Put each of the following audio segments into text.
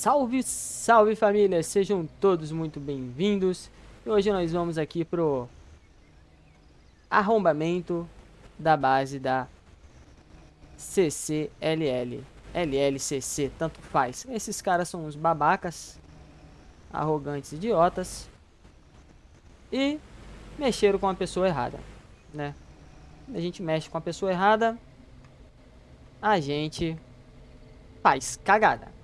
Salve, salve família, sejam todos muito bem-vindos. E hoje nós vamos aqui pro arrombamento da base da CCLL, LLCC, tanto faz. Esses caras são uns babacas, arrogantes idiotas e mexeram com a pessoa errada, né? A gente mexe com a pessoa errada, a gente faz cagada.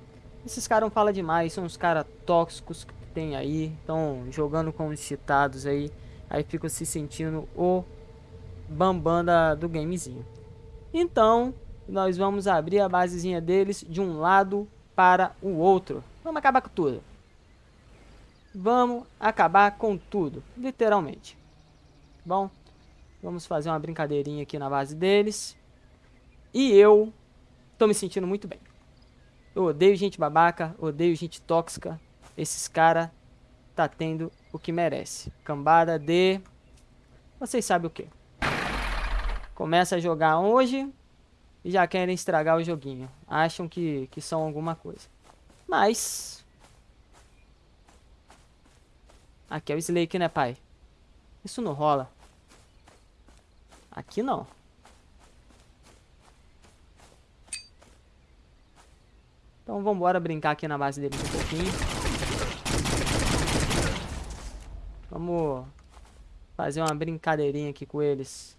Esses caras não falam demais, são os caras tóxicos que tem aí, estão jogando com os citados aí, aí ficam se sentindo o bambanda do gamezinho. Então, nós vamos abrir a basezinha deles de um lado para o outro. Vamos acabar com tudo. Vamos acabar com tudo, literalmente. Bom, vamos fazer uma brincadeirinha aqui na base deles. E eu tô me sentindo muito bem. Eu odeio gente babaca, odeio gente tóxica. Esses cara tá tendo o que merece. Cambada de... Vocês sabem o que. Começa a jogar hoje e já querem estragar o joguinho. Acham que, que são alguma coisa. Mas... Aqui é o Slake, né, pai? Isso não rola. Aqui não. Então vamos brincar aqui na base deles um pouquinho. Vamos fazer uma brincadeirinha aqui com eles.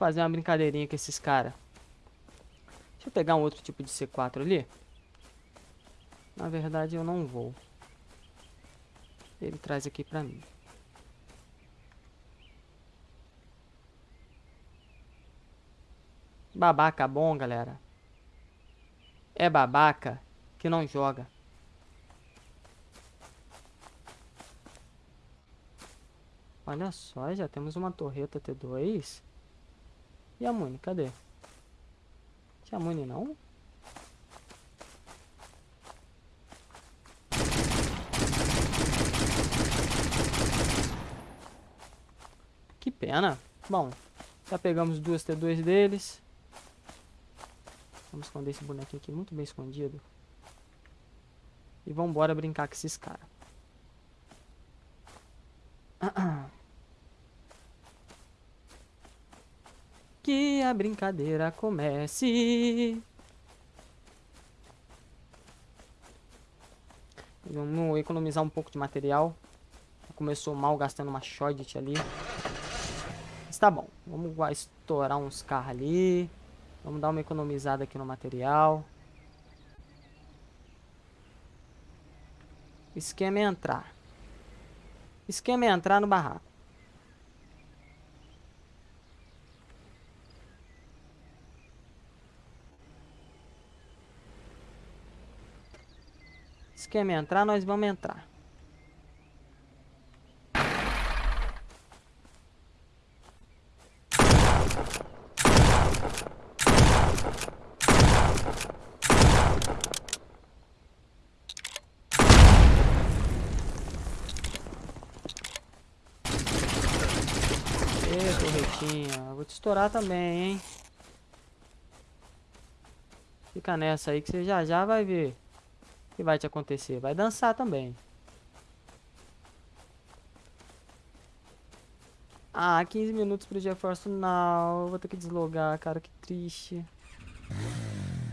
Fazer uma brincadeirinha com esses caras. Deixa eu pegar um outro tipo de C4 ali. Na verdade, eu não vou. Ele traz aqui pra mim. Babaca bom, galera. É babaca que não joga. Olha só, já temos uma torreta T2. E a Muni, cadê? Tinha Muni não? Que pena. Bom, já pegamos duas T2 deles. Vamos esconder esse bonequinho aqui muito bem escondido. E vamos embora brincar com esses caras. que a brincadeira comece. Vamos economizar um pouco de material. Começou mal gastando uma shot ali. Mas tá bom. Vamos estourar uns carros ali. Vamos dar uma economizada aqui no material. Esquema é entrar. Esquema é entrar no barraco. É entrar, nós vamos entrar. Ê, torretinha. Vou te estourar também, hein? Fica nessa aí que você já já vai ver que vai te acontecer? Vai dançar também. Ah, 15 minutos pro GeForce Now. Vou ter que deslogar, cara. Que triste.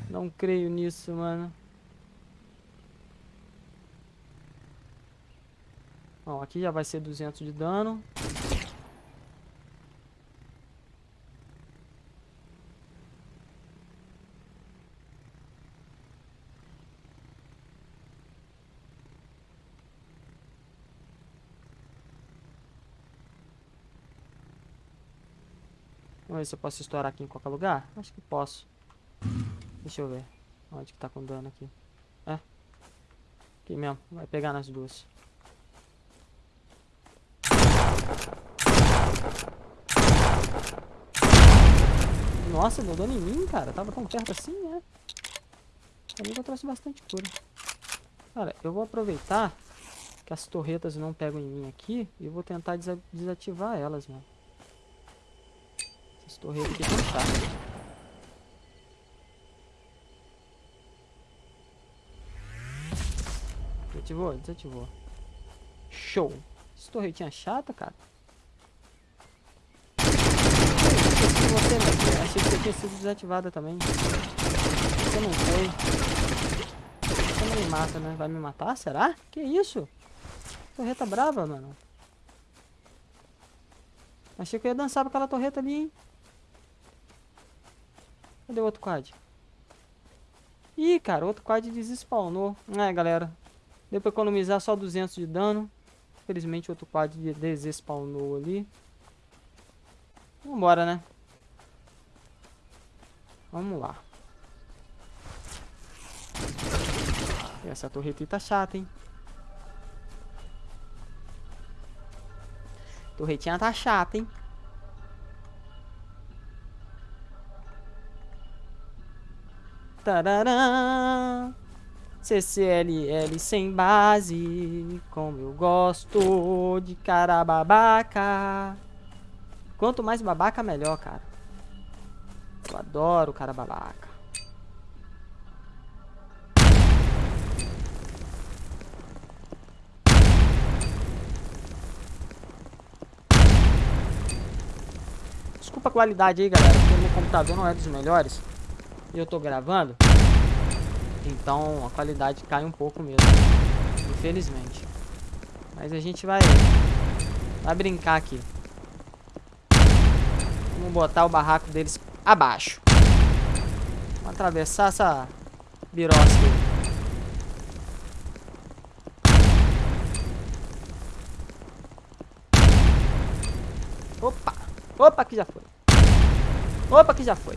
Não creio nisso, mano. Bom, aqui já vai ser 200 de dano. Vamos ver se eu posso estourar aqui em qualquer lugar. Acho que posso. Deixa eu ver. Onde que tá com dano aqui. É. Aqui mesmo. Vai pegar nas duas. Nossa, deu dano em mim, cara. Tava tão perto assim, né? Que eu trouxe bastante cura. Cara, eu vou aproveitar que as torretas não pegam em mim aqui e vou tentar desa desativar elas, mano. Torretas aqui chatas. Desativou? Desativou. Show. Essa torretinha chata, cara. Você, né? Achei que você tinha sido desativada também. Você não foi. Você não me mata, né? Vai me matar? Será? Que isso? Torreta brava, mano. Achei que eu ia dançar com aquela torreta ali, hein? Cadê o outro quad? Ih, cara, outro quad desespawnou. É, galera. Deu pra economizar só 200 de dano. Infelizmente, outro quad desespawnou ali. Vambora, né? Vamos lá. Essa torreta tá chata, hein? Torretinha tá chata, hein? CCLL sem base, como eu gosto de cara babaca. Quanto mais babaca, melhor, cara. Eu adoro cara babaca. Desculpa a qualidade aí, galera, porque meu computador não é dos melhores. E eu tô gravando. Então a qualidade cai um pouco mesmo. Infelizmente. Mas a gente vai, vai brincar aqui. Vamos botar o barraco deles abaixo. Vamos atravessar essa birosca aí. Opa! Opa, que já foi. Opa, que já foi.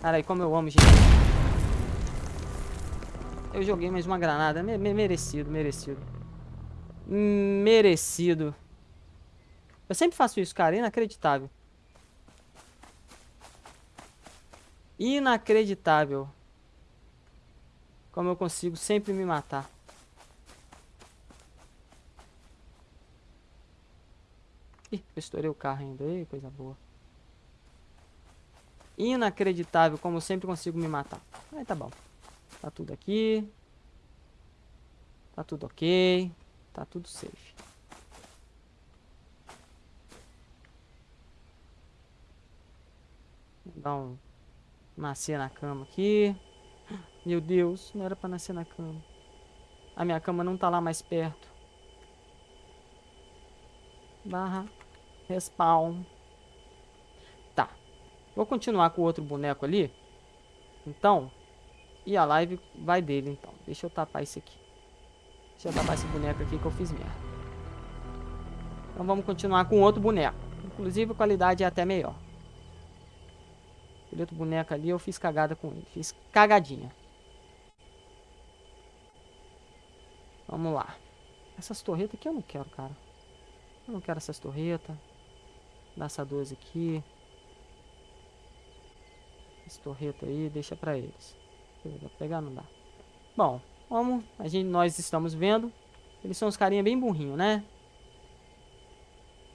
Cara, como eu amo, gente. Eu joguei mais uma granada. Me me merecido, merecido. Merecido. Eu sempre faço isso, cara. Inacreditável. Inacreditável. Como eu consigo sempre me matar. Ih, eu estourei o carro ainda. Ei, coisa boa. Inacreditável como sempre consigo me matar. Aí tá bom. Tá tudo aqui. Tá tudo ok. Tá tudo safe. Vou dar um Nascer na cama aqui. Meu Deus, não era pra nascer na cama. A minha cama não tá lá mais perto. Barra. Respawn. Vou continuar com o outro boneco ali. Então. E a live vai dele, então. Deixa eu tapar isso aqui. Deixa eu tapar esse boneco aqui que eu fiz merda. Então vamos continuar com outro boneco. Inclusive a qualidade é até melhor. Aquele outro boneco ali, eu fiz cagada com ele. Fiz cagadinha. Vamos lá. Essas torretas aqui eu não quero, cara. Eu não quero essas torretas. Dá essa 12 aqui. Essa torreta aí, deixa pra eles. Vou pegar, não dá. Bom, como a gente, nós estamos vendo, eles são uns carinha bem burrinho, né?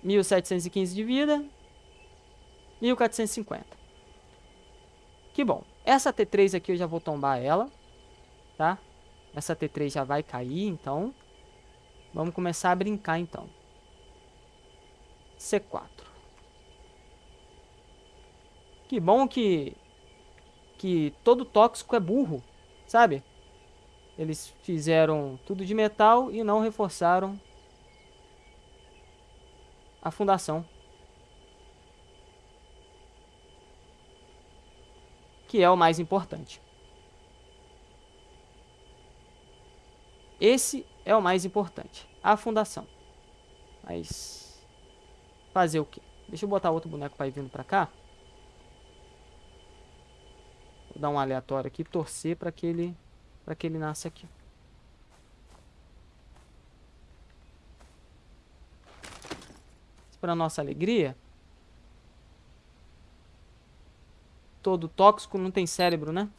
1715 de vida. 1450. Que bom. Essa T3 aqui eu já vou tombar ela. Tá? Essa T3 já vai cair, então. Vamos começar a brincar, então. C4. Que bom que... Que todo tóxico é burro, sabe? Eles fizeram tudo de metal e não reforçaram a fundação. que é o mais importante. Esse é o mais importante, a fundação. Mas fazer o quê? Deixa eu botar outro boneco para ir vindo para cá. Vou dar um aleatório aqui, torcer para que ele para que ele nasça aqui. Para nossa alegria, todo tóxico não tem cérebro, né?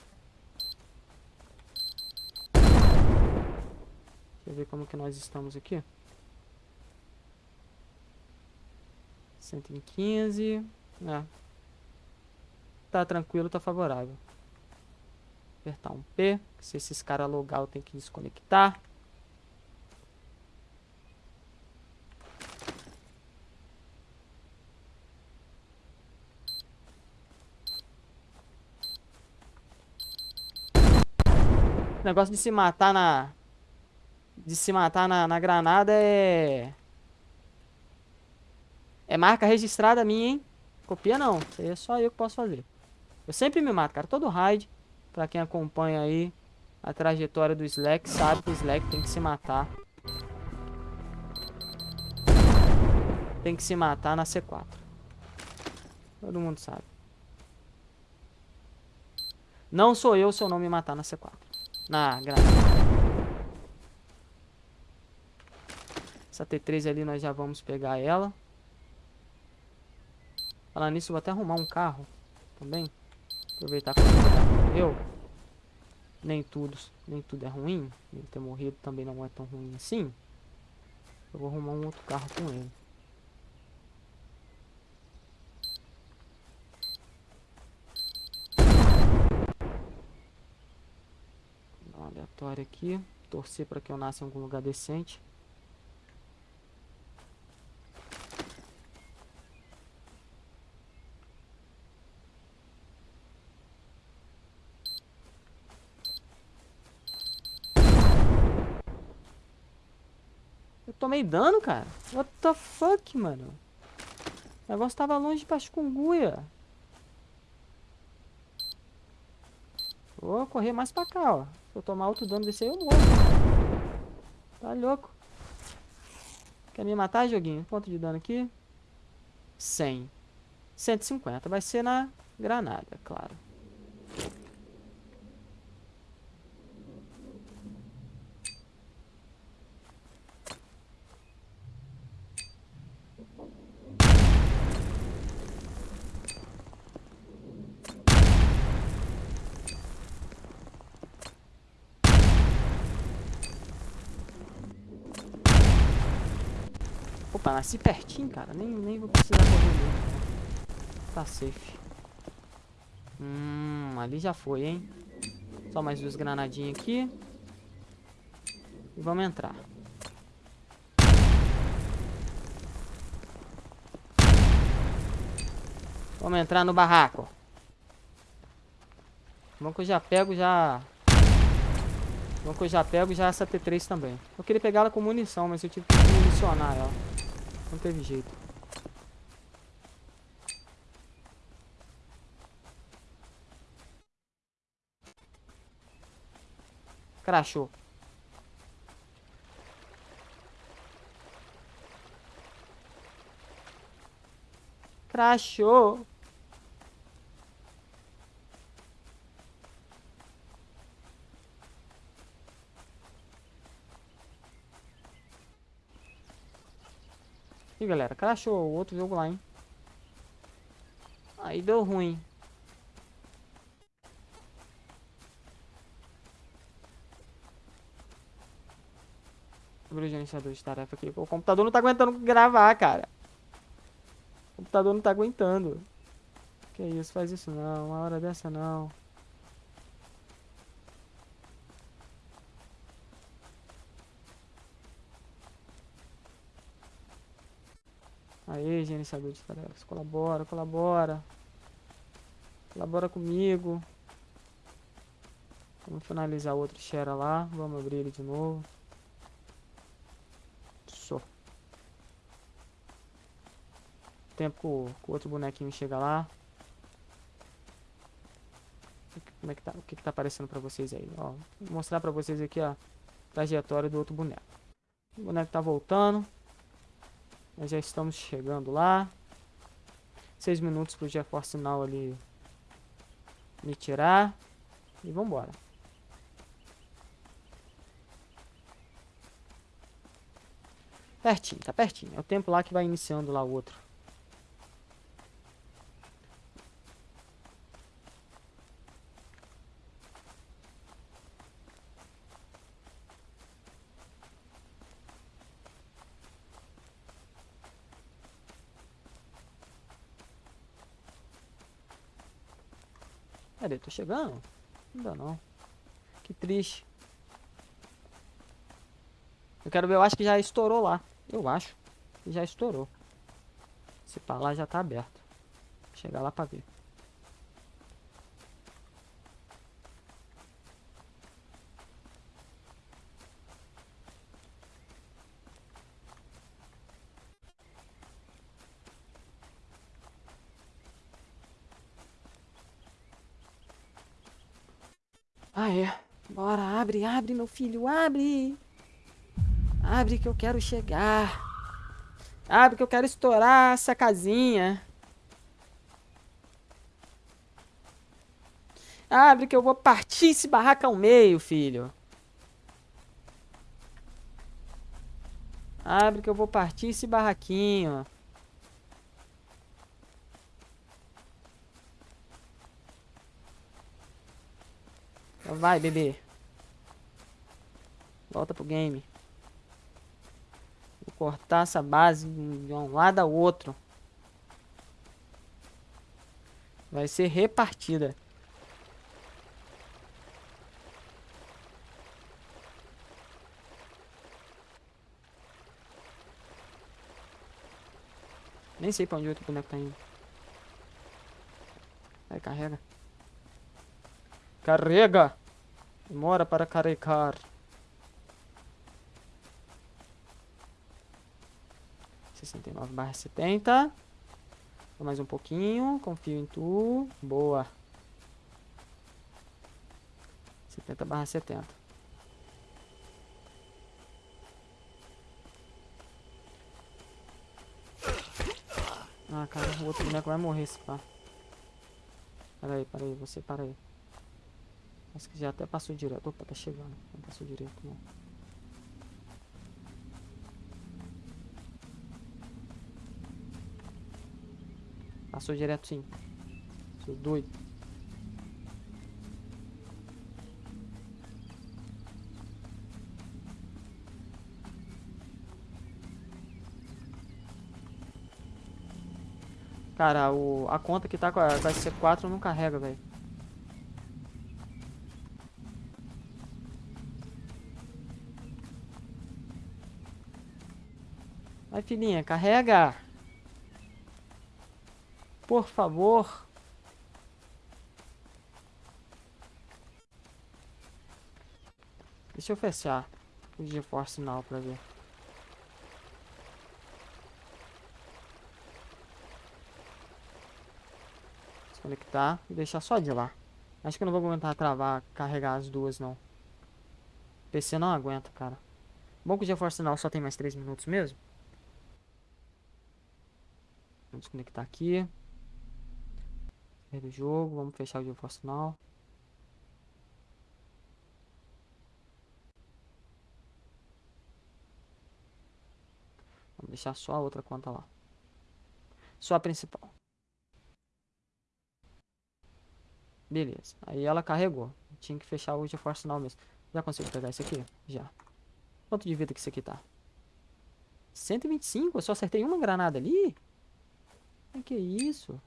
Deixa eu ver como que nós estamos aqui. 115. É. Tá tranquilo, tá favorável. Apertar um P. Se esses caras logar, eu tenho que desconectar. Negócio de se matar na... De se matar na, na granada é... É marca registrada minha, hein? Copia não. Isso aí é só eu que posso fazer. Eu sempre me mato, cara. Todo raid, pra quem acompanha aí a trajetória do Slack, sabe que o Slack tem que se matar. Tem que se matar na C4. Todo mundo sabe. Não sou eu se eu não me matar na C4. Na granada. Essa T3 ali nós já vamos pegar ela. Falando nisso, vou até arrumar um carro também. Aproveitar que o morreu. Nem tudo, nem tudo é ruim. Ele ter morrido também não é tão ruim assim. Eu vou arrumar um outro carro com ele. Aleatória aqui. Torcer para que eu nasça em algum lugar decente. Tomei dano, cara. What the fuck, mano? O negócio tava longe pra chikungunya. Vou correr mais pra cá, ó. Se eu tomar outro dano desse aí, eu morro. Tá louco. Quer me matar, joguinho? Quanto de dano aqui? 100. 150. Vai ser na granada, claro. Opa, nasci pertinho, cara. Nem, nem vou precisar correr. Tá safe. Hum, ali já foi, hein? Só mais duas granadinhas aqui. E vamos entrar. Vamos entrar no barraco. Bom que eu já pego já... Bom que eu já pego já essa T3 também. Eu queria pegar ela com munição, mas eu tive que municionar ela. Não teve jeito. Crashou. Crashou. Ih, galera, crashou o outro jogo lá, hein? Aí deu ruim. O gerenciador de tarefa aqui. O computador não tá aguentando gravar, cara. O computador não tá aguentando. Que isso, faz isso não. Uma hora dessa não. Aí, gerenciador de tarefas. Colabora, colabora. Colabora comigo. Vamos finalizar outro share lá. Vamos abrir ele de novo. Só. Tempo que o outro bonequinho chega lá. Como é que tá? O que, que tá aparecendo pra vocês aí? Ó, vou mostrar pra vocês aqui a trajetória do outro boneco. O boneco tá voltando. Nós já estamos chegando lá. Seis minutos pro GeForce Now ali me tirar. E vambora. Pertinho, tá pertinho. É o tempo lá que vai iniciando lá o outro. Cadê? Tô chegando? Ainda não. Que triste. Eu quero ver, eu acho que já estourou lá. Eu acho que já estourou. Se pá lá já tá aberto. Vou chegar lá pra ver. Ah, é. Bora, abre, meu filho, abre. Abre que eu quero chegar. Abre que eu quero estourar essa casinha. Abre que eu vou partir esse barraco ao meio, filho. Abre que eu vou partir esse barraquinho. Vai, bebê. Volta pro game. Vou cortar essa base de um lado ao outro. Vai ser repartida. Nem sei pra onde outro boneco tá indo. Vai, carrega. Carrega! Demora para carregar. Sessenta e nove barra setenta. Mais um pouquinho. Confio em tu. Boa. Setenta barra setenta. Ah, cara, o outro boneco vai morrer se pá. Pera aí, pera aí, você para aí. Acho que já até passou direto. Opa, tá chegando. Não passou direto, não. Passou direto sim. Sou doido. Cara, o, a conta que tá com a, com a C4 não carrega, velho. Vai, filhinha, carrega. Por favor. Deixa eu fechar o GeForce Now pra ver. Desconectar e deixar só de lá. Acho que eu não vou aguentar travar, carregar as duas, não. O PC não aguenta, cara. Bom que o GeForce Now só tem mais 3 minutos mesmo. Vamos desconectar aqui. Do jogo. Vamos fechar o jogo. Vamos deixar só a outra conta lá. Só a principal. Beleza. Aí ela carregou. Tinha que fechar o GeForce Now mesmo. Já consigo pegar esse aqui? Já. Quanto de vida que isso aqui tá? 125? Eu só acertei uma granada ali? Que que é isso?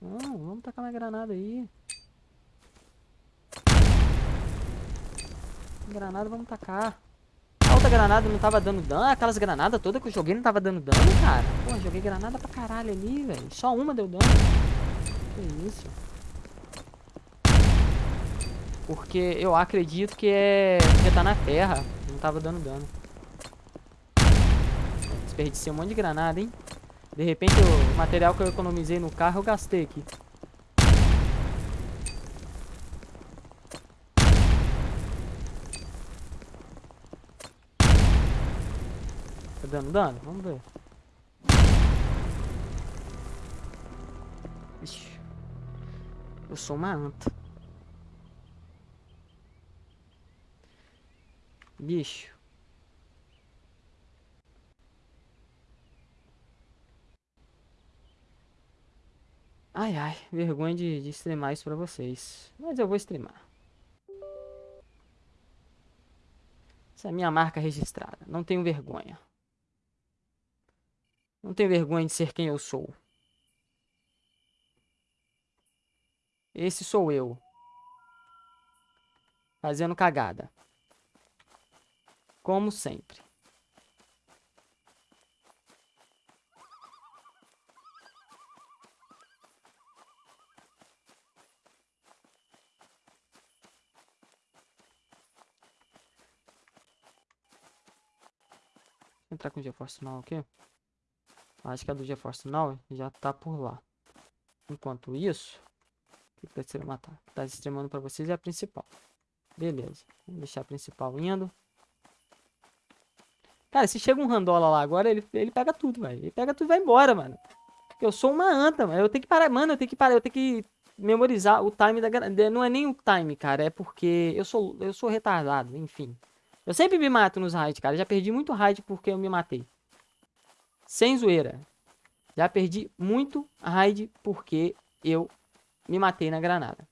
Não, vamos tacar uma granada aí. Granada vamos tacar. A outra granada não tava dando dano. Aquelas granadas todas que eu joguei não tava dando dano, cara. Pô, joguei granada pra caralho ali, velho. Só uma deu dano. Que isso? Porque eu acredito que é... Porque tá na terra. Não tava dando dano. Desperdicei um monte de granada, hein? De repente o material que eu economizei no carro eu gastei aqui. Tá dando dano? Vamos ver. Ixi. Eu sou uma anta. Bicho. Ai, ai, vergonha de, de streamar isso pra vocês. Mas eu vou streamar. Essa é a minha marca registrada. Não tenho vergonha. Não tenho vergonha de ser quem eu sou. Esse sou eu. Fazendo cagada. Como sempre. Entrar com o GeForce Now aqui. Acho que a do GeForce Now já tá por lá. Enquanto isso, o que tá matar? Tá streamando para vocês é a principal. Beleza. Vamos deixar a principal indo. Cara, se chega um randola lá agora, ele, ele pega tudo, velho. Ele pega tudo e vai embora, mano. Eu sou uma anta, mano. Eu tenho que parar, mano, eu tenho que parar, eu tenho que memorizar o time da não é nem o time, cara, é porque eu sou eu sou retardado, enfim. Eu sempre me mato nos raids, cara. Já perdi muito raid porque eu me matei. Sem zoeira. Já perdi muito raid porque eu me matei na granada.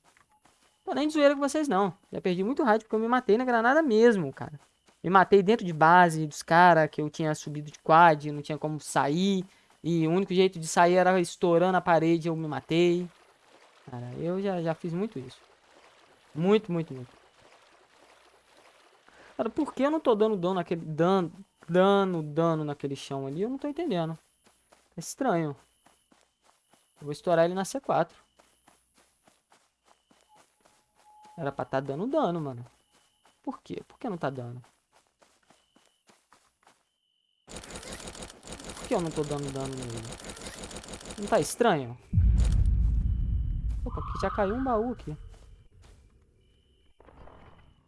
Tô nem de zoeira com vocês, não. Já perdi muito raid porque eu me matei na granada mesmo, cara. Me matei dentro de base dos caras, que eu tinha subido de quad, não tinha como sair. E o único jeito de sair era estourando a parede, eu me matei. Cara, eu já, já fiz muito isso. Muito, muito, muito. Cara, por que eu não tô dando dano naquele... Dano, dano, dano naquele chão ali? Eu não tô entendendo. É estranho. Eu vou estourar ele na C4. Era pra tá dando dano, mano. Por quê? Por que não tá dando? Por que eu não tô dando dano nele? Não tá estranho? Opa, aqui já caiu um baú aqui.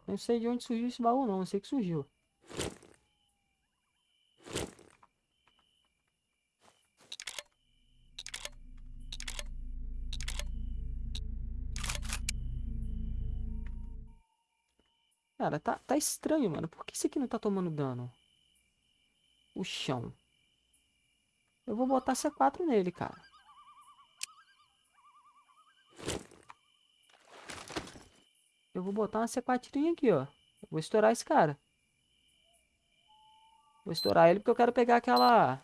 Não sei de onde surgiu esse baú não, não sei que surgiu. Cara, tá, tá estranho, mano. Por que esse aqui não tá tomando dano? O chão. Eu vou botar C4 nele, cara. Eu vou botar uma C4 aqui, ó. Vou estourar esse cara. Vou estourar ele porque eu quero pegar aquela...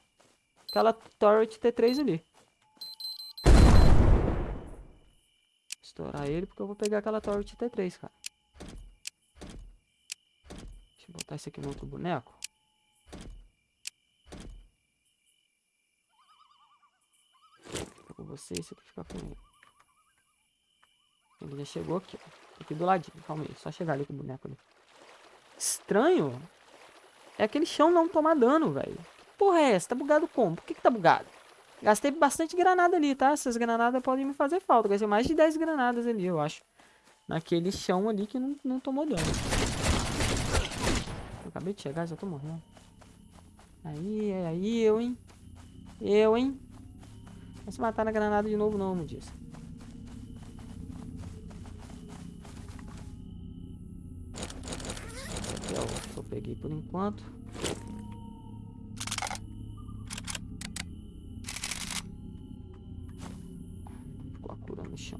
Aquela Turret T3 ali. Estourar ele porque eu vou pegar aquela Turret T3, cara. Deixa eu botar esse aqui no outro boneco. Fica com você, esse com ele. Ele já chegou aqui, ó. Aqui do ladinho, calma aí. Só chegar ali com o boneco ali. Estranho. É aquele chão não tomar dano, velho. Que porra é essa? Tá bugado como? Por que que tá bugado? Gastei bastante granada ali, tá? Essas granadas podem me fazer falta. Gastei mais de 10 granadas ali, eu acho. Naquele chão ali que não, não tomou dano. Eu acabei de chegar, já tô morrendo. Aí, aí, eu, hein? Eu, hein? Vai se matar na granada de novo não, me peguei por enquanto. Ficou a cura no chão.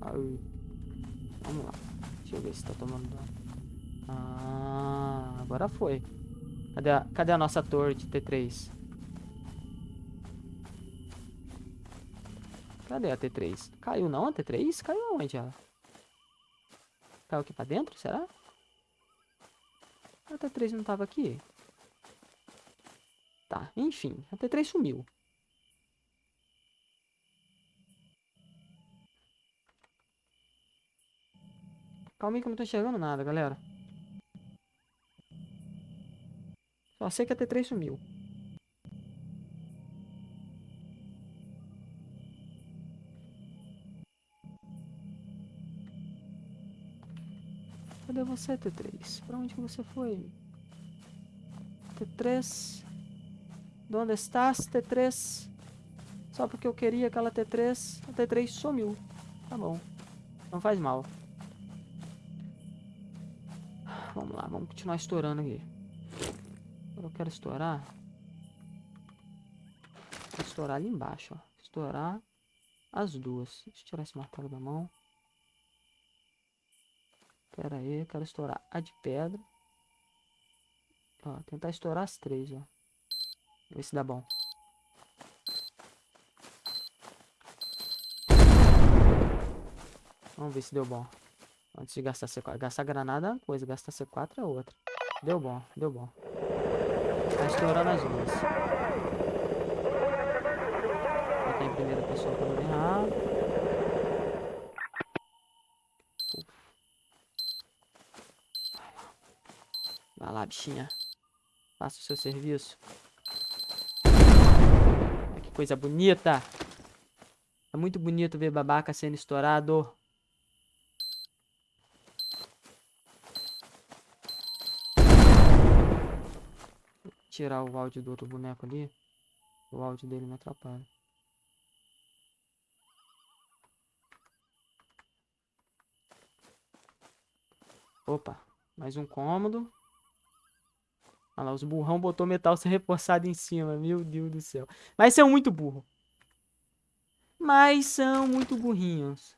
Aí. Vamos lá. Deixa eu ver se tá tomando dano. Ah, agora foi. Cadê a, cadê a nossa torre de T3? Cadê a T3? Caiu não a T3? Caiu onde ela? Caiu aqui pra dentro, será? A T3 não tava aqui? Tá, enfim, a T3 sumiu. Calma aí que eu não tô enxergando nada, galera. Só sei que a T3 sumiu. Cadê você, T3? Pra onde você foi? T3? Onde estás, T3? Só porque eu queria aquela T3, a T3 sumiu. Tá bom. Não faz mal. Vamos lá, vamos continuar estourando aqui. Agora eu quero estourar. Vou estourar ali embaixo, ó. Estourar as duas. Deixa eu tirar esse martelo da mão. Pera aí, eu quero estourar a de pedra. Ó, tentar estourar as três, ó. Ver se dá bom. Vamos ver se deu bom. Antes de gastar C4. Gastar granada é uma coisa, gastar C4 é outra. Deu bom, deu bom. Tá estourando as duas. Tá em primeira pessoa pra não. Vai lá, bichinha. Faça o seu serviço. Que coisa bonita. É muito bonito ver babaca sendo estourado. tirar o áudio do outro boneco ali. O áudio dele me atrapalha. Opa, mais um cômodo. Olha lá, os burrão botou metal ser reforçado em cima. Meu Deus do céu. Mas são muito burro. Mas são muito burrinhos.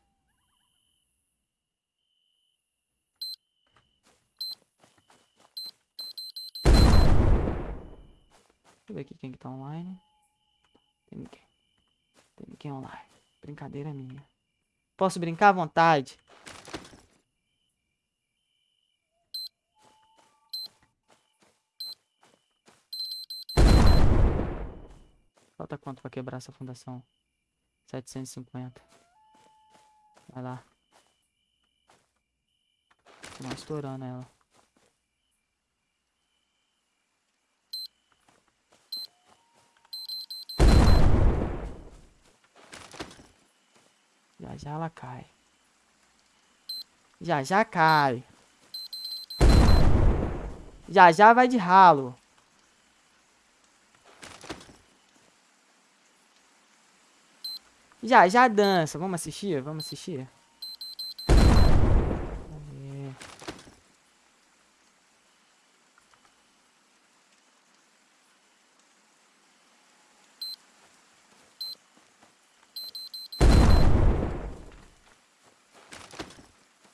Deixa eu ver aqui quem que tá online. Tem ninguém. Tem ninguém online. Brincadeira minha. Posso brincar à vontade. Falta quanto pra quebrar essa fundação? 750. Vai lá. Tô estourando ela. Já já ela cai. Já já cai. Já já vai de ralo. Já já dança. Vamos assistir? Vamos assistir?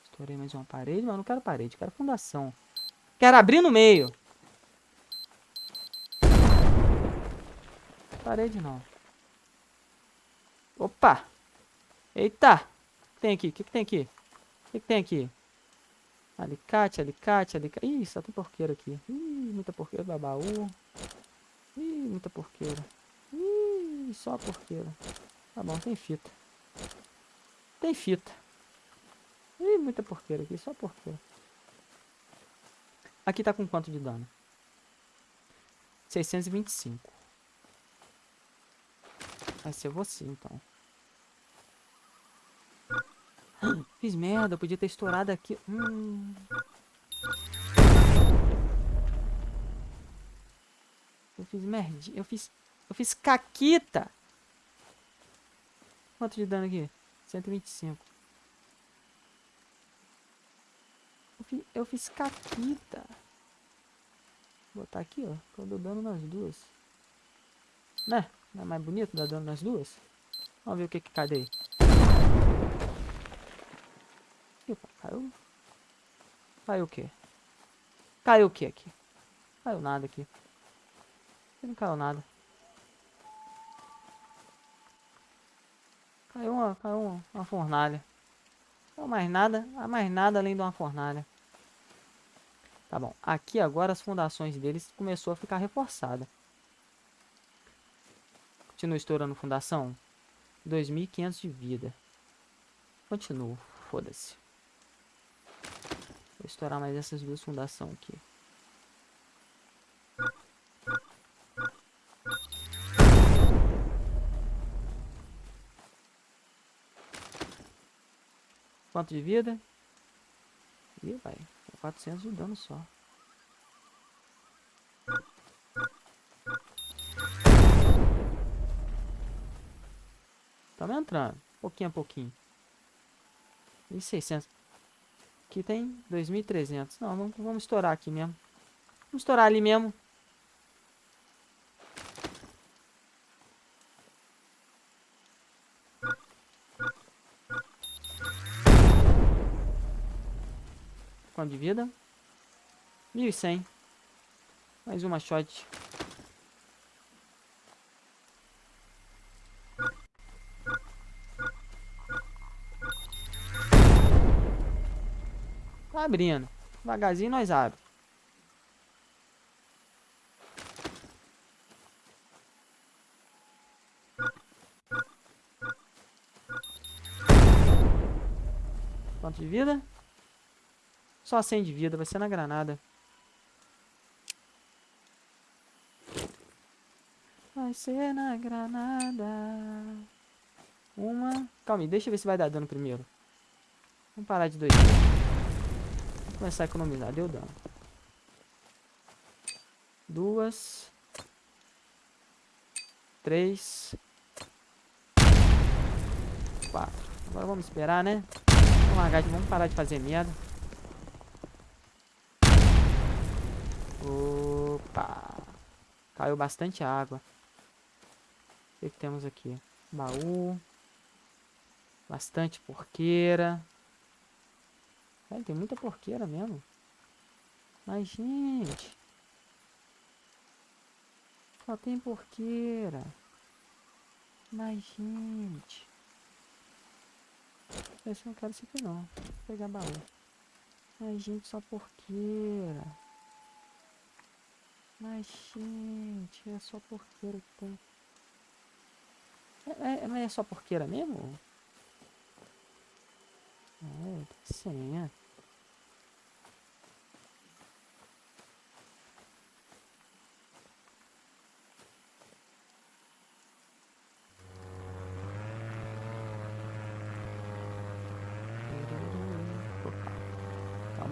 Estourei mais uma parede, mas não quero parede, quero fundação. Quero abrir no meio. Parede não. Opa! Eita! O que tem aqui? O que, que tem aqui? O que, que tem aqui? Alicate, alicate, alicate. Ih, só tem porqueira aqui. Ih, muita porqueira, babaú. Ih, muita porqueira. Ih, só porqueira. Tá bom, tem fita. Tem fita. Ih, muita porqueira aqui, só porqueira. Aqui tá com quanto de dano? 625. Vai ser você, então. Fiz merda, podia ter estourado aqui. Hum. Eu fiz merda. Eu fiz. Eu fiz caquita. Quanto de dano aqui? 125. Eu fiz, eu fiz caquita. Vou botar aqui, ó. Que eu dou dano nas duas. Né? Não é mais bonito dar dano nas duas? Vamos ver o que que cadê. Caiu. Caiu o quê? Caiu o quê aqui? Caiu nada aqui. Não caiu nada. Caiu uma, caiu uma, uma fornalha. Não mais nada, mais nada além de uma fornalha. Tá bom. Aqui agora as fundações deles começou a ficar reforçada. Continua estourando fundação. 2.500 de vida. Continuo. Foda-se. Vou estourar mais essas duas fundações aqui. Quanto de vida? Ih, vai. 400 de dano só. Estamos entrando. Pouquinho a pouquinho. 1.600. Aqui tem 2.300. Não, vamos, vamos estourar aqui mesmo. Vamos estourar ali mesmo. Quanto de vida? 1.100. Mais uma shot. Abrindo. Devagarzinho nós abre. Quanto de vida? Só 100 de vida, vai ser na granada. Vai ser na granada. Uma. Calma aí, deixa eu ver se vai dar dano primeiro. Vamos parar de dois. Começar a economizar. Deu dano. Duas. Três. Quatro. Agora vamos esperar, né? Vamos largar de... Parar de fazer merda. Opa. Caiu bastante água. O que, que temos aqui? Baú. Bastante porqueira. Tem muita porqueira mesmo. Mas, gente... Só tem porqueira. Mas, gente... Esse eu não quero isso aqui não. Vou pegar baú. Mas, gente, só porqueira. Mas, gente, é só porqueira que tem. É, é, é só porqueira mesmo? É, sim, é. Calma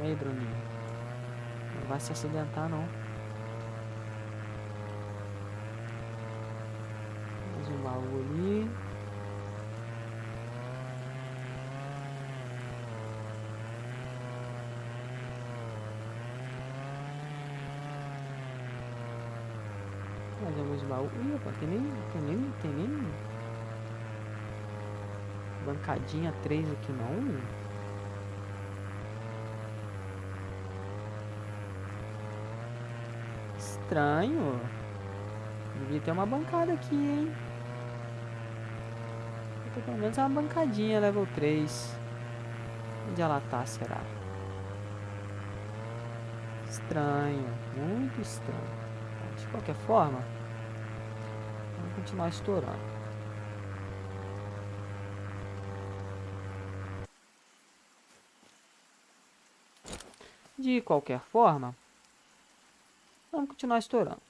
aí, Bruninho. Não vai se acidentar, não. Mais um baú ali. Mais alguns baús. Ih, opa, tem nem, tem nem, tem nem... Bancadinha 3 aqui não. Estranho. Devia ter uma bancada aqui, hein? Tem pelo menos uma bancadinha, level 3. Onde ela tá, será? Estranho. Muito estranho. De qualquer forma, vamos continuar estourando. De qualquer forma, continuar estourando.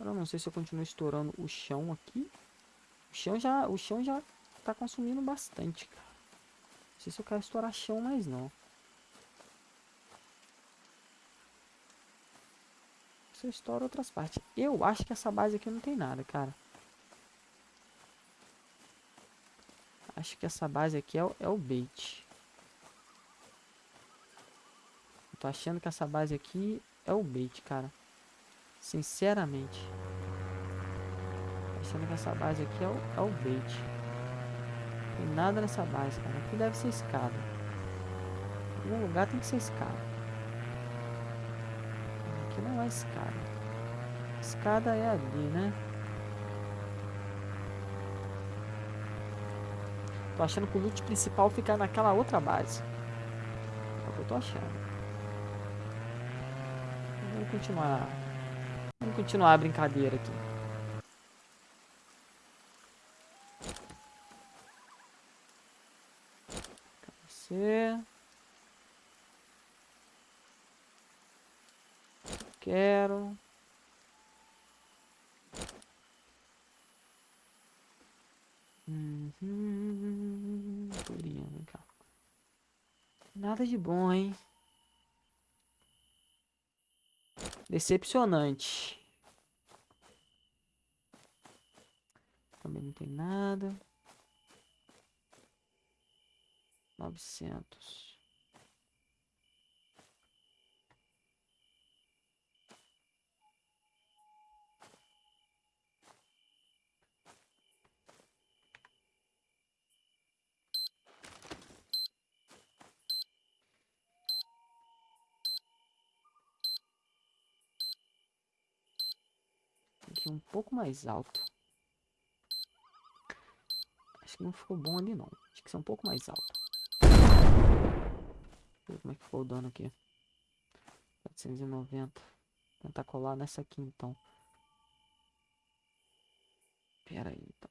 Eu não sei se eu continuo estourando o chão aqui. O chão já, o chão já tá consumindo bastante, cara. Não sei se eu quero estourar chão mais não. Se eu estouro outras partes. Eu acho que essa base aqui não tem nada, cara. Acho que essa base aqui é o, é o bait. Eu tô achando que essa base aqui é o bait, cara. Sinceramente. Achando que essa base aqui é o, é o bait. Não tem nada nessa base, cara. Aqui deve ser escada. Em algum lugar tem que ser escada. Escada. Escada é ali, né? Tô achando que o loot principal fica naquela outra base. É o que eu tô achando. Vamos continuar Vamos continuar a brincadeira aqui. Você. Quero. Uhum. vem cá. Nada de bom, hein? Decepcionante. Também não tem nada. Novecentos. Um pouco mais alto. Acho que não ficou bom ali não. Acho que ser um pouco mais alto. Ver como é que ficou o dano aqui. 490. Tentar colar nessa aqui então. Pera aí então.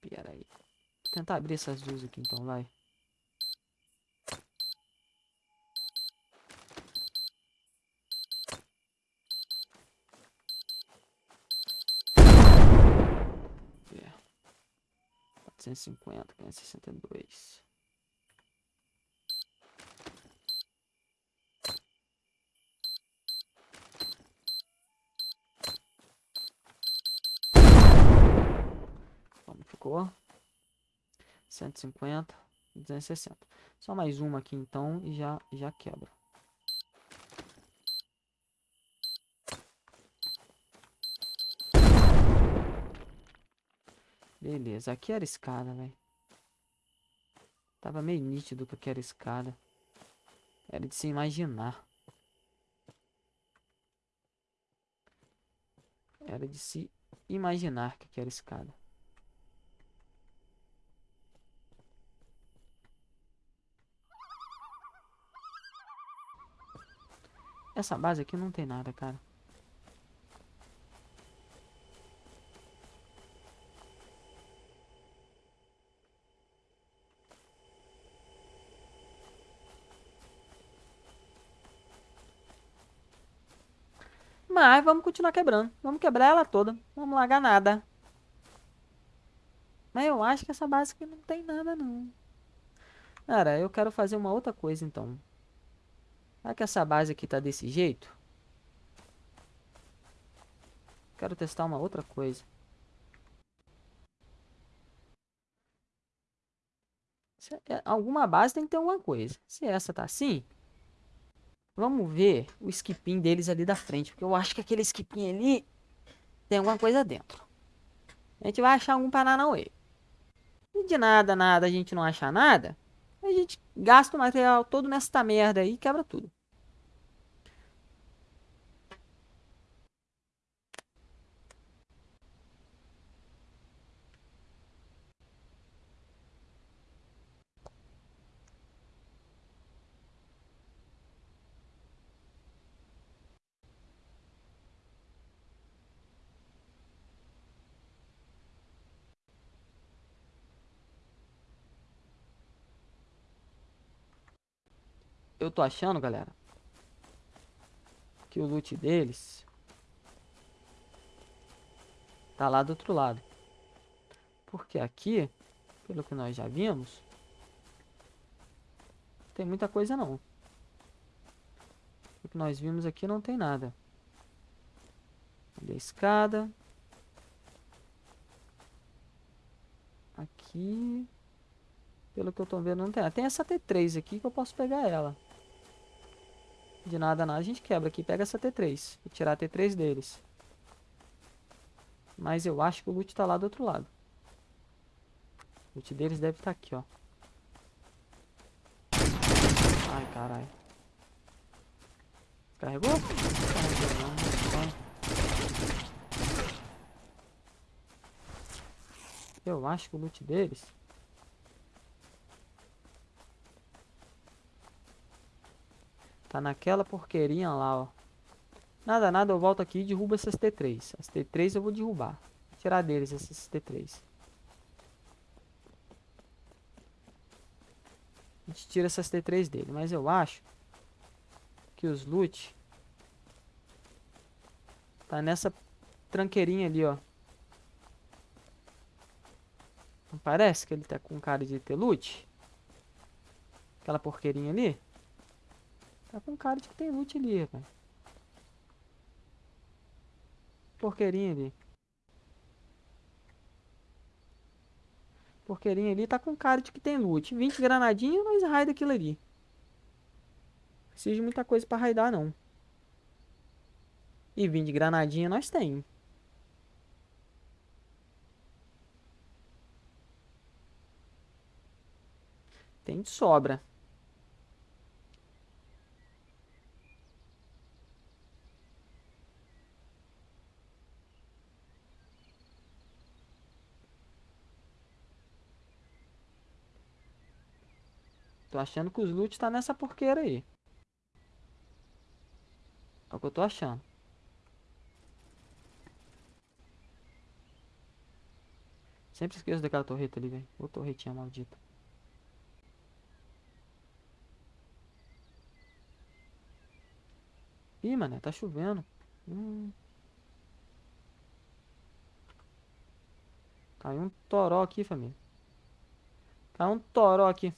Pera aí. Vou tentar abrir essas duas aqui então, vai. 450, 562. Como ficou? 150, 260. Só mais uma aqui então e já, já quebra. Beleza, aqui era escada, velho. Tava meio nítido que aqui era escada. Era de se imaginar. Era de se imaginar que aqui era escada. Essa base aqui não tem nada, cara. Mas vamos continuar quebrando. Vamos quebrar ela toda. Vamos largar nada. Mas eu acho que essa base aqui não tem nada, não. Cara, eu quero fazer uma outra coisa, então. Será que essa base aqui tá desse jeito? Quero testar uma outra coisa. É, alguma base tem que ter alguma coisa. Se essa tá assim, vamos ver o skipim deles ali da frente. Porque eu acho que aquele skipim ali tem alguma coisa dentro. A gente vai achar algum Paranauê. E de nada, nada, a gente não achar nada a gente gasta o material todo nessa merda aí e quebra tudo. Eu tô achando, galera, que o loot deles tá lá do outro lado. Porque aqui, pelo que nós já vimos, tem muita coisa não. O que nós vimos aqui não tem nada. A escada. Aqui. Pelo que eu tô vendo, não tem. Tem essa T3 aqui que eu posso pegar ela. De nada, nada. A gente quebra aqui. Pega essa T3. E tirar a T3 deles. Mas eu acho que o loot tá lá do outro lado. O loot deles deve estar tá aqui, ó. Ai, caralho. Carregou? Eu acho que o loot deles Tá naquela porqueirinha lá, ó. Nada, nada, eu volto aqui e derrubo essas T3. As T3 eu vou derrubar. Vou tirar deles essas T3. A gente tira essas T3 dele. Mas eu acho que os loot tá nessa tranqueirinha ali, ó. Não parece que ele tá com cara de ter loot? Aquela porqueirinha ali? Tá com cara de que tem loot ali, velho. Porqueirinha ali. Porqueirinha ali tá com cara de que tem loot. 20 granadinhas, nós raida aquilo ali. Precisa de muita coisa pra raidar, não. E 20 granadinha nós tem. Tem de sobra. Tô achando que os loot tá nessa porqueira aí. É o que eu tô achando. Sempre esqueço daquela torreta ali, velho. Ô torretinha maldita. Ih, mané, tá chovendo. Hum. Caiu um toró aqui, família. Caiu um toró aqui.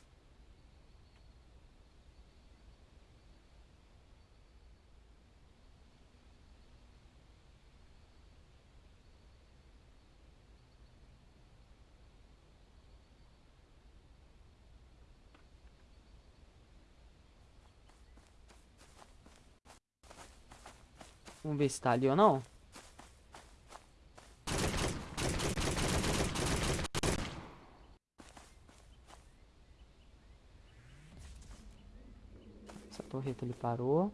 Vamos ver se tá ali ou não. Essa torreta ele parou.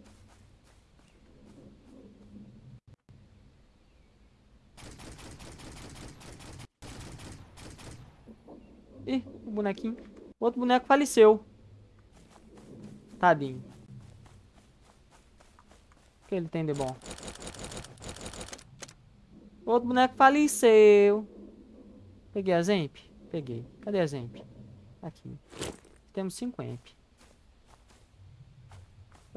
Ih, o bonequinho. Outro boneco faleceu. Tadinho. O que ele tem de bom? Outro boneco faleceu. Peguei a Zemp? Peguei. Cadê a Zemp? Aqui. Temos 5 Emp.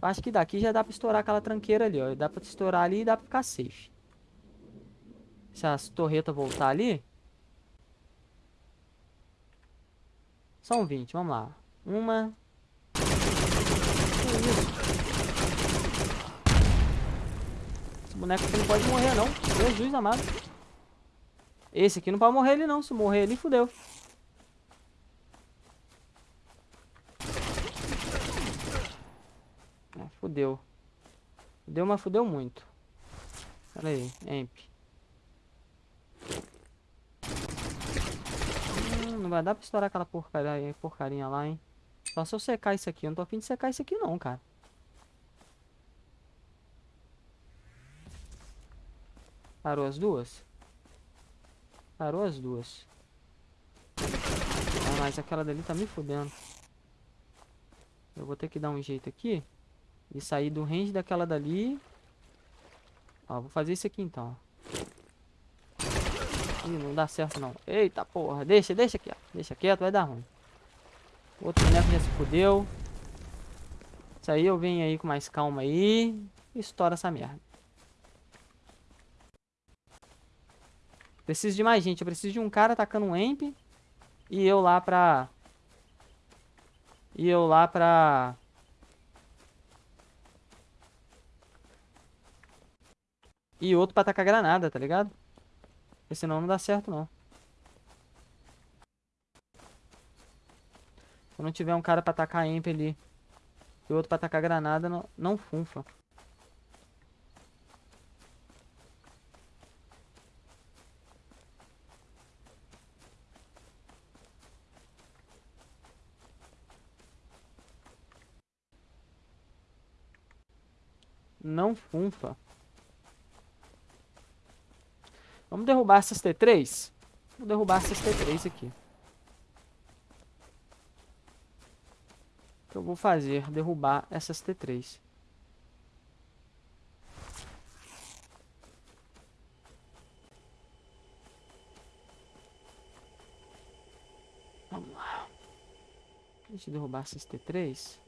Eu acho que daqui já dá pra estourar aquela tranqueira ali, ó. Dá pra estourar ali e dá pra ficar safe. Se as torretas voltar ali... São 20, vamos lá. Uma... Que isso? Esse boneco aqui não pode morrer, não. Jesus amado. Esse aqui não pode morrer ele, não. Se morrer ele, fudeu. É, fudeu. Fudeu, mas fudeu muito. Pera aí, Emp. Hum, não vai dar pra estourar aquela porcaria, porcarinha lá, hein. Só se eu secar isso aqui. Eu não tô afim de secar isso aqui, não, cara. Parou as duas? Parou as duas. Ah, mas aquela dali tá me fudendo. Eu vou ter que dar um jeito aqui. E sair do range daquela dali. Ó, vou fazer isso aqui então. Ih, não dá certo não. Eita porra, deixa, deixa ó. Deixa quieto, vai dar ruim. Outro boneco já se fudeu. Isso aí eu venho aí com mais calma aí. E estoura essa merda. Preciso de mais gente. Eu preciso de um cara atacando um Emp. E eu lá pra... E eu lá pra... E outro pra atacar granada, tá ligado? Porque senão não dá certo, não. Se não tiver um cara pra atacar Emp ali e outro pra atacar granada, não, não funfa. Não funfa. Vamos derrubar essas T3? Vou derrubar essas T3 aqui. O que eu vou fazer? Derrubar essas T3. Vamos lá. Deixa eu derrubar essas T3.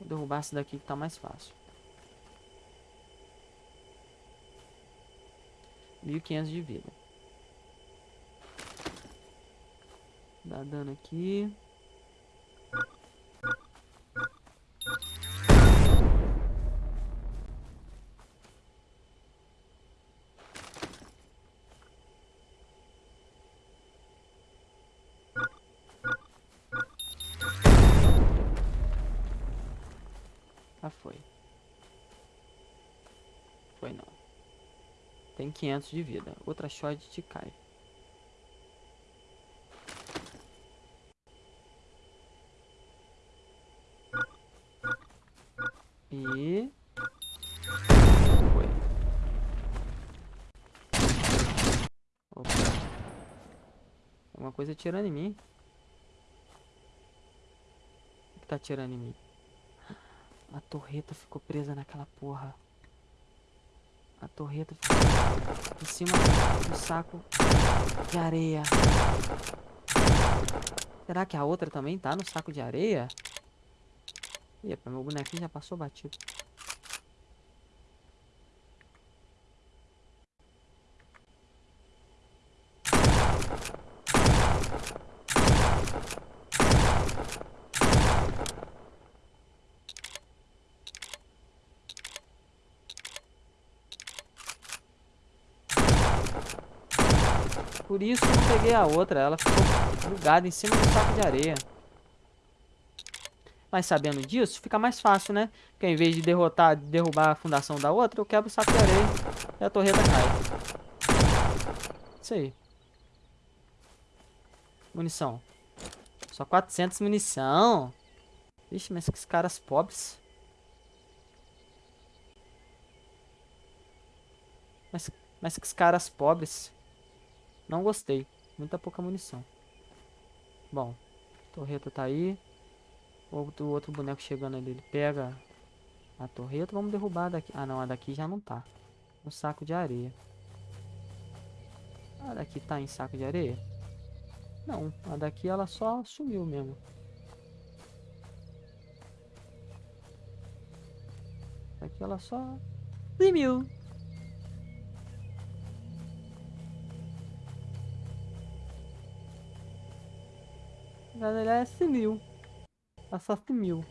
Vou derrubar essa daqui que tá mais fácil. 1500 de vida. Dá dano aqui. Ah, foi. Foi não. Tem 500 de vida. Outra shot te cai. E... Foi. Opa. Alguma coisa tirando em mim. que tá atirando em mim? A torreta ficou presa naquela porra. A torreta em cima do saco de areia. Será que a outra também tá no saco de areia? Epa, meu bonequinho já passou batido. Por isso eu peguei a outra. Ela ficou bugada em cima do saco de areia. Mas sabendo disso, fica mais fácil, né? Porque em vez de derrotar, derrubar a fundação da outra, eu quebro o saco de areia e a torreta cai. Isso aí. Munição. Só 400 munição. Vixe, mas que caras pobres. Mas, mas que caras pobres. Não gostei. Muita pouca munição. Bom, torreta tá aí. Outro, outro boneco chegando ali, ele pega a torreta. Vamos derrubar daqui. Ah, não, a daqui já não tá. No saco de areia. A daqui tá em saco de areia? Não, a daqui ela só sumiu mesmo. Aqui ela só sumiu. Ela é sumiu. Ela só sumiu.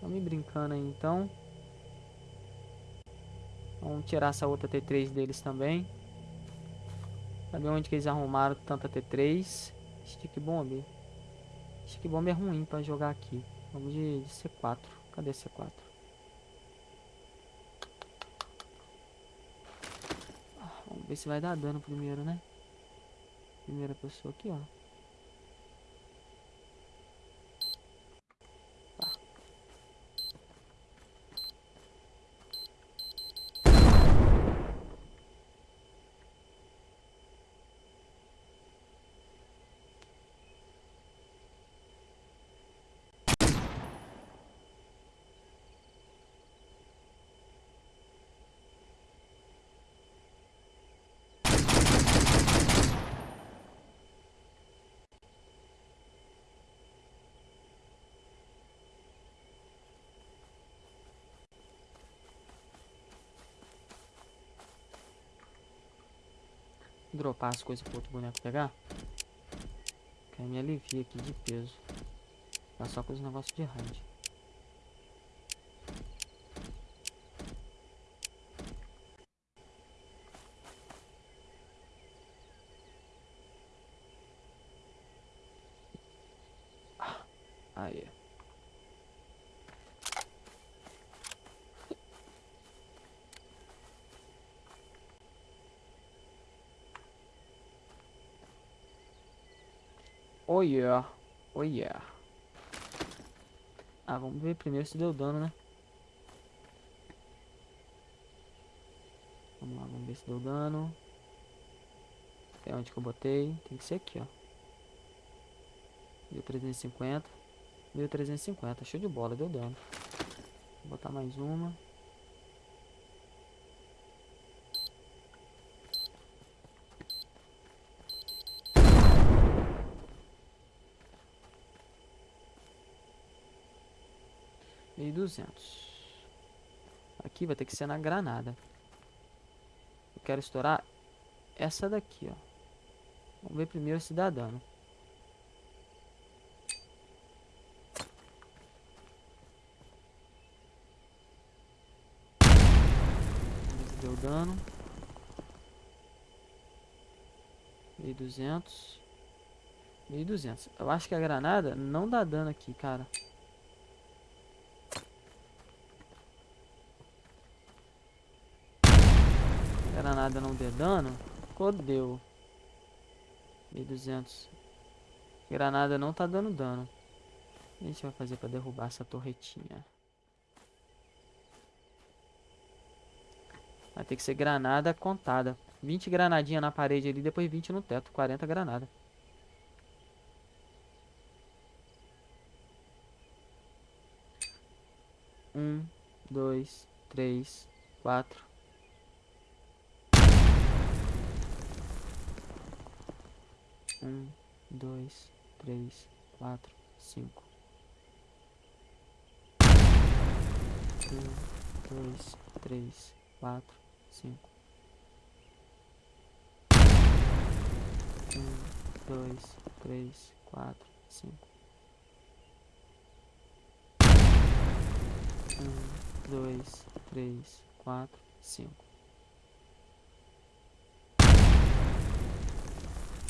Vamos me brincando aí então. Vamos tirar essa outra T3 deles também. Saber onde que eles arrumaram tanta T3. Stick Bomb. Stick Bomb é ruim pra jogar aqui. Vamos de, de C4. Cadê C4? Ah, vamos ver se vai dar dano primeiro, né? Primeira pessoa aqui, ó. Dropar as coisas pro outro boneco pegar. Que me alivia aqui de peso. Tá só com os negócios de raid. Ah, aí. Oh yeah. Oh yeah. Ah, vamos ver primeiro se deu dano, né? Vamos lá, vamos ver se deu dano. É onde que eu botei. Tem que ser aqui, ó. 1350. 1350. Show de bola, deu dano. Vou botar mais uma. E duzentos. Aqui vai ter que ser na granada. Eu quero estourar essa daqui, ó. Vamos ver primeiro se dá dano. Deu dano. Duzentos. Mil duzentos. Eu acho que a granada não dá dano aqui, cara. nada não dê dano, fodeu. 1200. Granada não tá dando dano. O que a gente vai fazer pra derrubar essa torretinha? Vai ter que ser granada contada. 20 granadinha na parede ali, depois 20 no teto. 40 granada. Um, dois, três, quatro, Um, dois, três, quatro, cinco. Um, dois, três, quatro, cinco. Um, dois, três, quatro, cinco. Um, dois, três, quatro, cinco.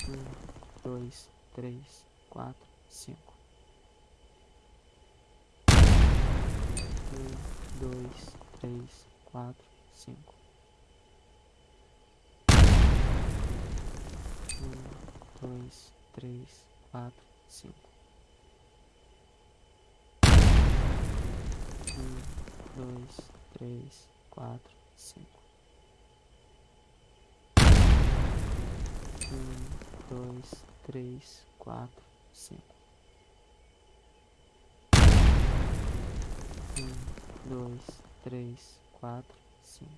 Um, dois, três, quatro, cinco. Um, dois, três, quatro, cinco. Um, dois, três, quatro, cinco. Um, dois, três, quatro, cinco. Um, dois, três, quatro, cinco. Um, dois, três, quatro, cinco.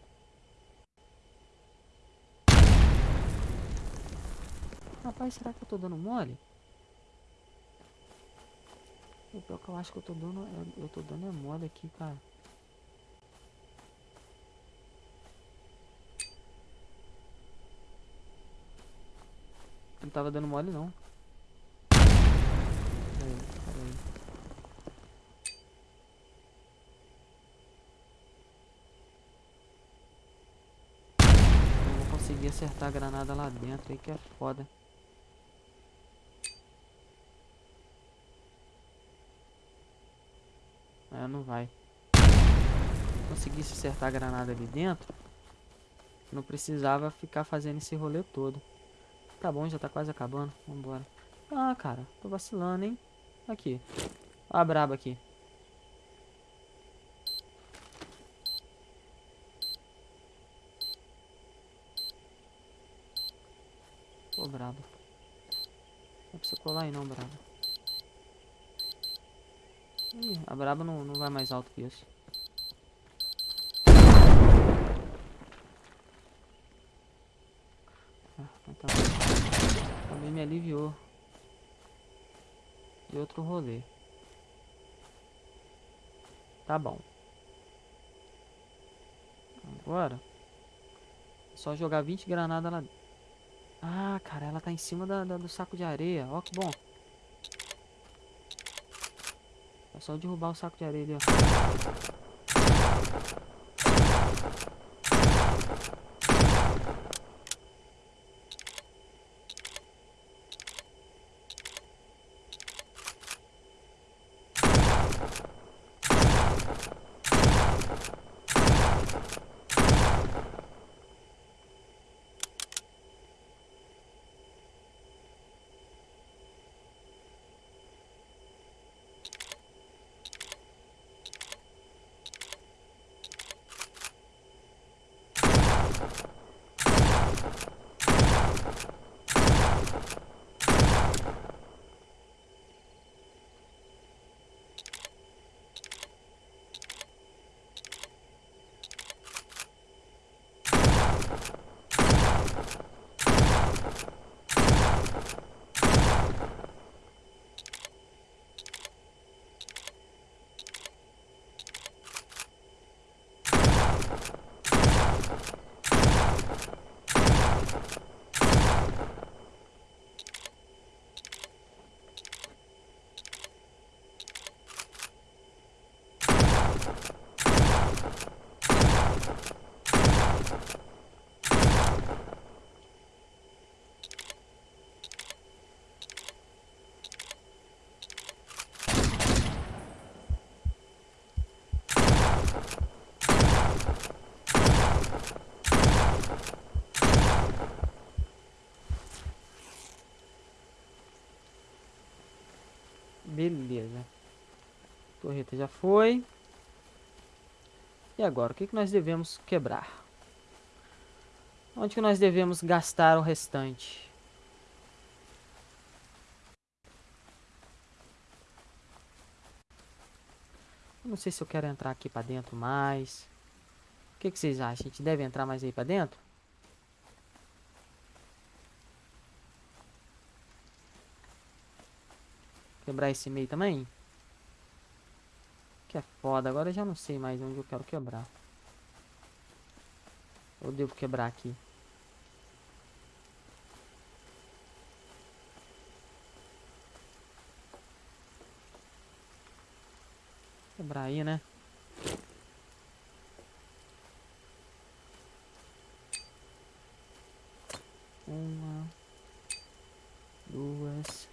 Rapaz, será que eu tô dando mole? O pior que eu acho que eu tô dando, eu, eu tô dando é mole aqui, cara. Tava dando mole não. Peraí. Eu vou conseguir acertar a granada lá dentro aí que é foda. É, não vai. Conseguisse acertar a granada ali dentro, não precisava ficar fazendo esse rolê todo. Tá bom, já tá quase acabando. Vambora. Ah, cara, tô vacilando, hein? Aqui. Ó a braba aqui. Ô, braba. Não precisa colar aí não, braba. Ih, a braba não, não vai mais alto que isso. Ah, tá Também me aliviou. De outro rolê. Tá bom. Agora. Só jogar 20 granadas lá. Ah, cara, ela tá em cima da, da do saco de areia. Ó que bom. É só derrubar o saco de areia ali, ó. Beleza. Torreta já foi. E agora, o que, que nós devemos quebrar? Onde que nós devemos gastar o restante? Eu não sei se eu quero entrar aqui pra dentro mais. O que, que vocês acham? A gente deve entrar mais aí pra dentro? Quebrar esse meio também? Que é foda. Agora eu já não sei mais onde eu quero quebrar. Eu devo quebrar aqui. Quebrar aí, né? Uma, duas,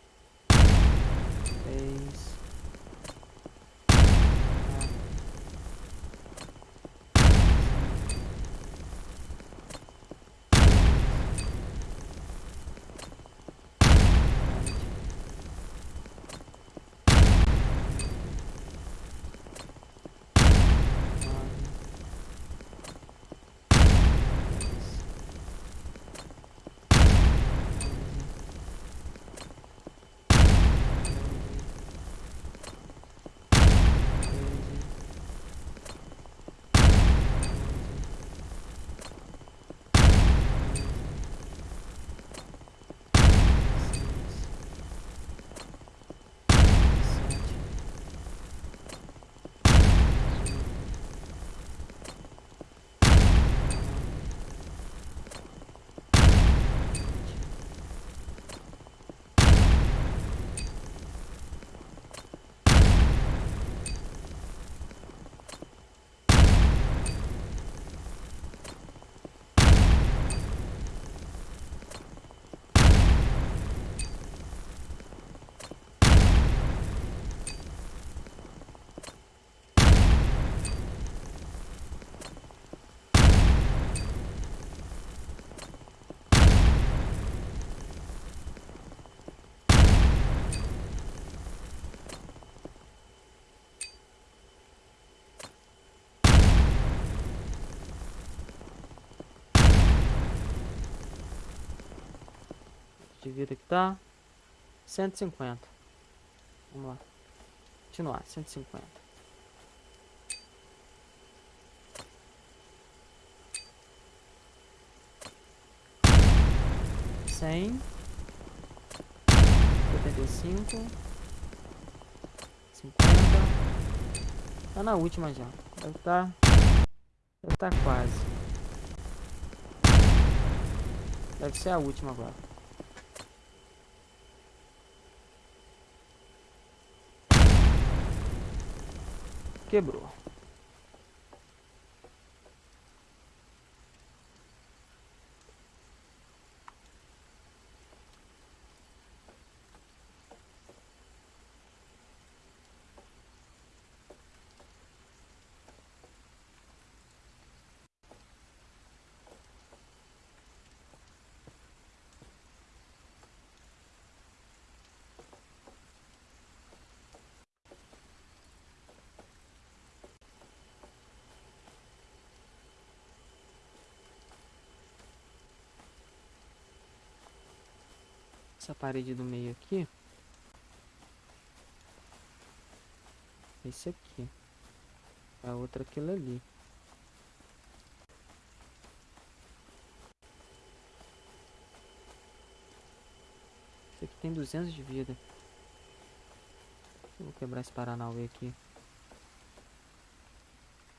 de vida que tá. 150. Vamos lá. Continuar, 150. Cem. Setenta e cinco. Cinquenta. Tá na última já. Deve tá. Deve tá quase. Deve ser a última agora. Quebrou. Essa parede do meio aqui. Esse aqui. A outra aquilo ali. Esse aqui tem 200 de vida. Vou quebrar esse Paranauê aqui.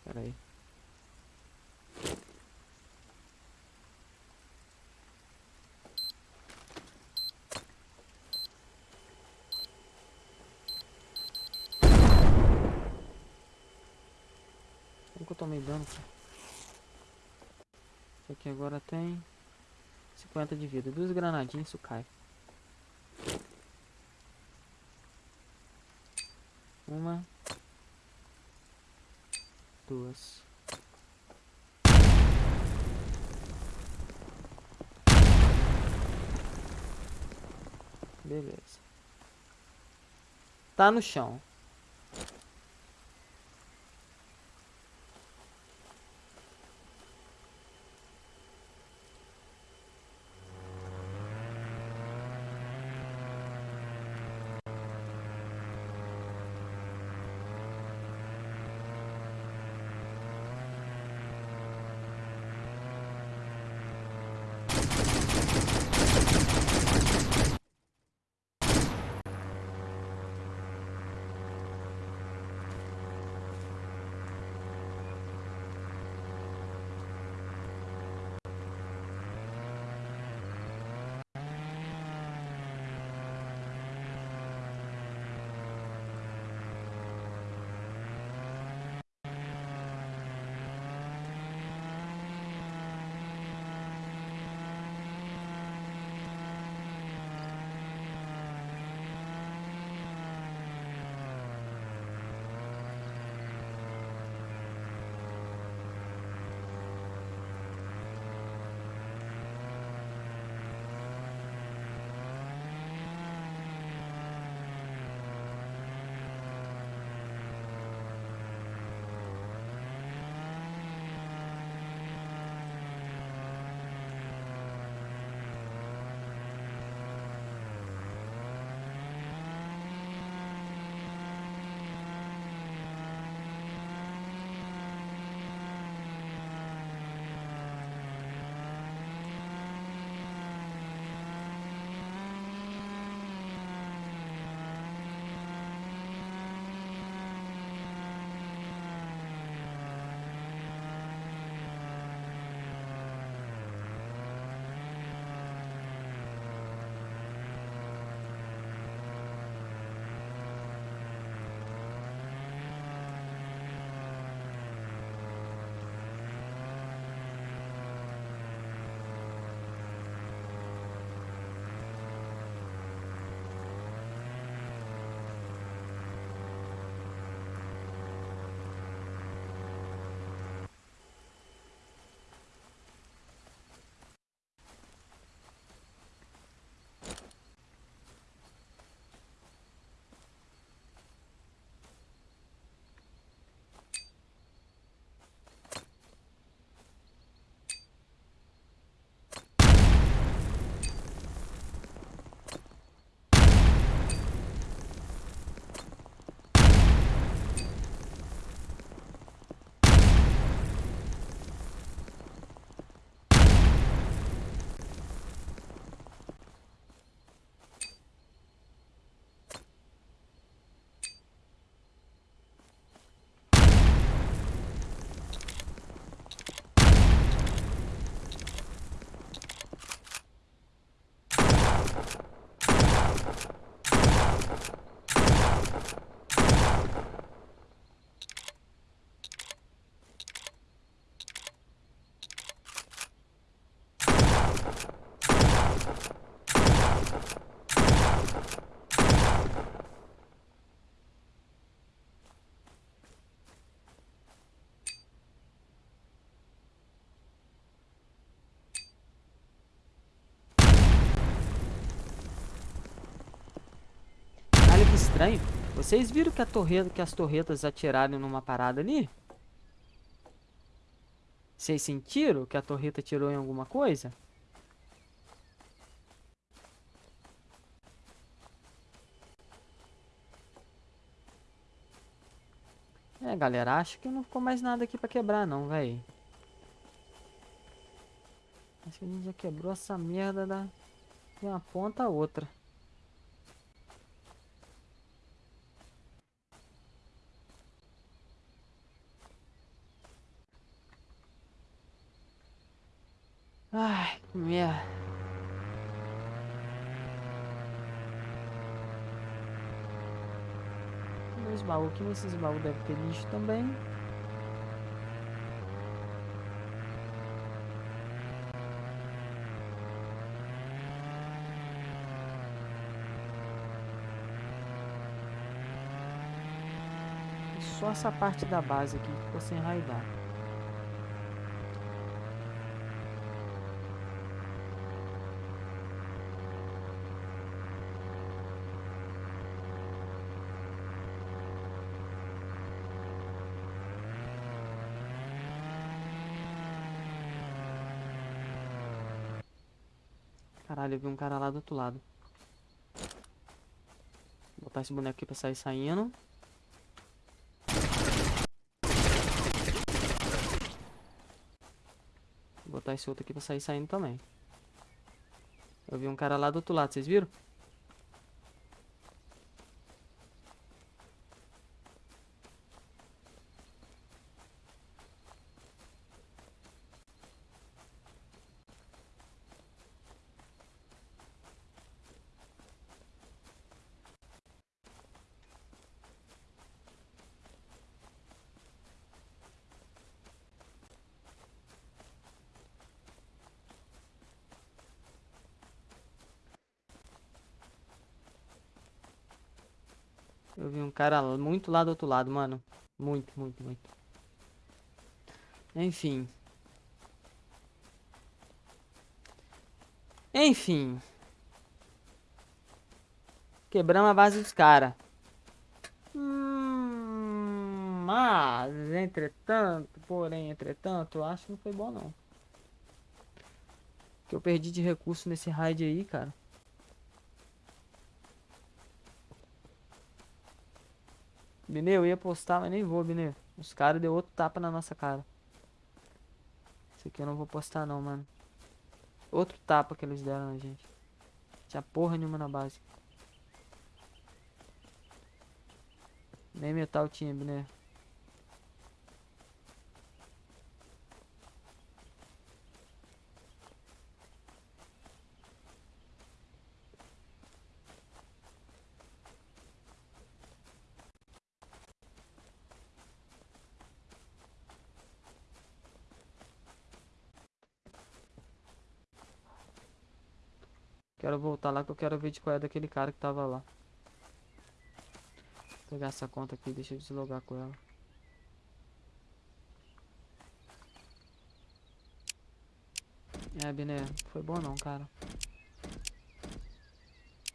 Pera aí. Que eu tomei dano, cara? Esse aqui agora tem 50 de vida. Duas granadinhas, isso cai. Uma. Duas. Beleza. Tá no chão. Estranho. Vocês viram que, a torreta, que as torretas atiraram numa parada ali? Vocês sentiram que a torreta tirou em alguma coisa? É, galera, acho que não ficou mais nada aqui pra quebrar não, velho. Acho que a gente já quebrou essa merda da... de uma ponta a outra. Ai, que merda. Aqui, nesses baús deve ter lixo também. Só essa parte da base aqui que ficou sem raidar. Vi um cara lá do outro lado. Vou botar esse boneco aqui pra sair saindo. Vou botar esse outro aqui pra sair saindo também. Eu vi um cara lá do outro lado, vocês viram? Eu vi um cara muito lá do outro lado, mano. Muito, muito, muito. Enfim. Enfim. Quebramos a base dos caras. Hum, mas, entretanto, porém, entretanto, eu acho que não foi bom, não. Que eu perdi de recurso nesse raid aí, cara. Binê, eu ia postar, mas nem vou, Binê. Os caras deu outro tapa na nossa cara. Esse aqui eu não vou postar não, mano. Outro tapa que eles deram na gente. Tinha porra nenhuma na base. Nem metal tinha, Binê. Quero voltar lá que eu quero ver de qual é daquele cara que tava lá. Vou pegar essa conta aqui, deixa eu deslogar com ela. É, Biné, foi bom não, cara.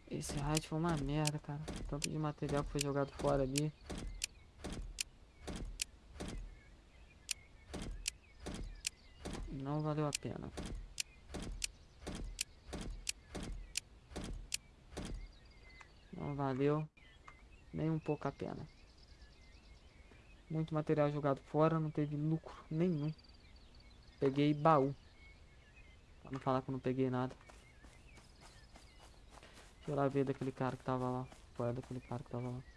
Esse raid foi uma merda, cara. Tanto de material que foi jogado fora ali. Não valeu a pena. Não valeu nem um pouco a pena. Muito material jogado fora, não teve lucro nenhum. Peguei baú. Pra não falar que eu não peguei nada. Deixa eu lá ver daquele cara que tava lá. Qual daquele cara que tava lá?